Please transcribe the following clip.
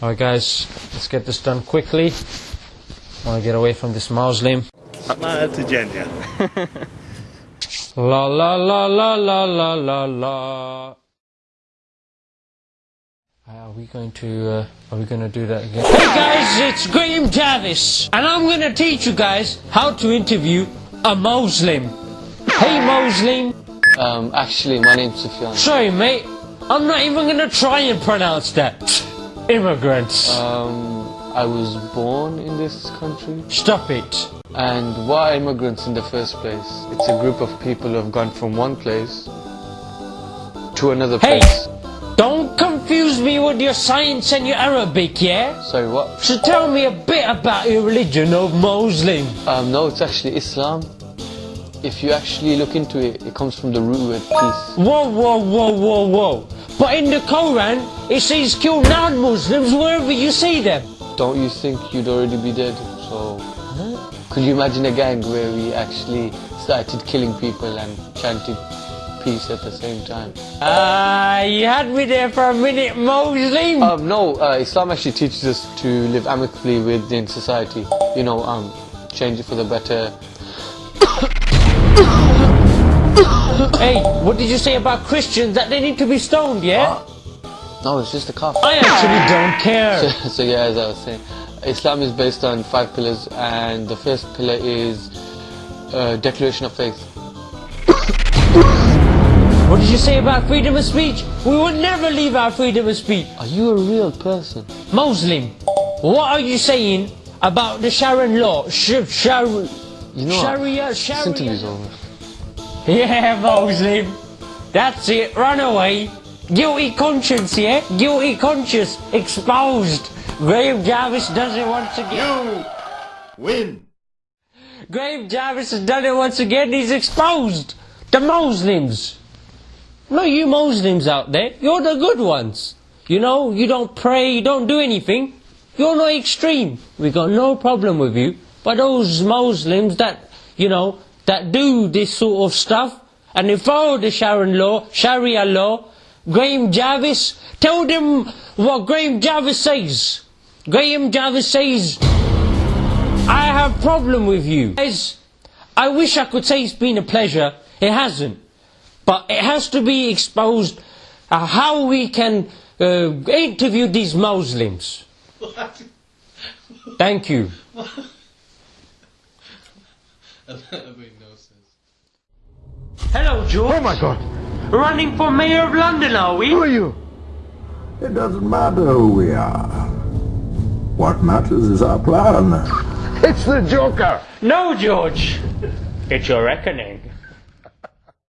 Alright guys, let's get this done quickly. I want to get away from this mausoleum. Smile to Jenya. la la la la la la la la. Uh, are we going to, uh, are we going to do that again? Hey guys, it's Graham Davis, and I'm going to teach you guys how to interview a Muslim. Hey Muslim. Um, actually, my name's Sufyan. Sorry mate, I'm not even going to try and pronounce that. Immigrants. Um, I was born in this country. Stop it. And why immigrants in the first place? It's a group of people who have gone from one place to another Hey! place. Don't confuse me with your science and your Arabic, yeah? Sorry, what? So tell me a bit about your religion of Muslim. Um, no, it's actually Islam. If you actually look into it, it comes from the root word peace. Whoa, whoa, whoa, whoa, whoa. But in the Quran, it says kill non-Muslims wherever you see them. Don't you think you'd already be dead? So, could you imagine a gang where we actually started killing people and chanted peace at the same time? Ah, you had me there for a minute, Muslim. Um, no, uh, Islam actually teaches us to live amicably within society. You know, um, change it for the better. hey, what did you say about Christians that they need to be stoned, yeah? No, it's just a cough. I actually don't care. so yeah, as I was saying, Islam is based on five pillars, and the first pillar is uh, declaration of faith. What did you say about freedom of speech? We will never leave our freedom of speech. Are you a real person? Muslim, what are you saying about the Sharon law? Sh- Shar- You know, what? Sharia, this interview's Sharia. over. Yeah, Muslim. That's it. Run away. Guilty conscience, yeah? Guilty conscience. Exposed. Graham Jarvis does it once again. You win Graham Jarvis has done it once again. He's exposed. The Muslims. No, you Muslims out there. You're the good ones. You know, you don't pray, you don't do anything. You're not extreme. We got no problem with you. But those Muslims that, you know, that do this sort of stuff, and they follow the Sharon law, Sharia law, Graham Jarvis, tell them what Graham Jarvis says. Graham Jarvis says, I have a problem with you. Guys, I wish I could say it's been a pleasure. It hasn't. But it has to be exposed uh, how we can uh, interview these Muslims. Thank you. Hello, George. Oh my God! Running for Mayor of London, are we? Who are you? It doesn't matter who we are. What matters is our plan. It's the Joker! No, George. It's your reckoning.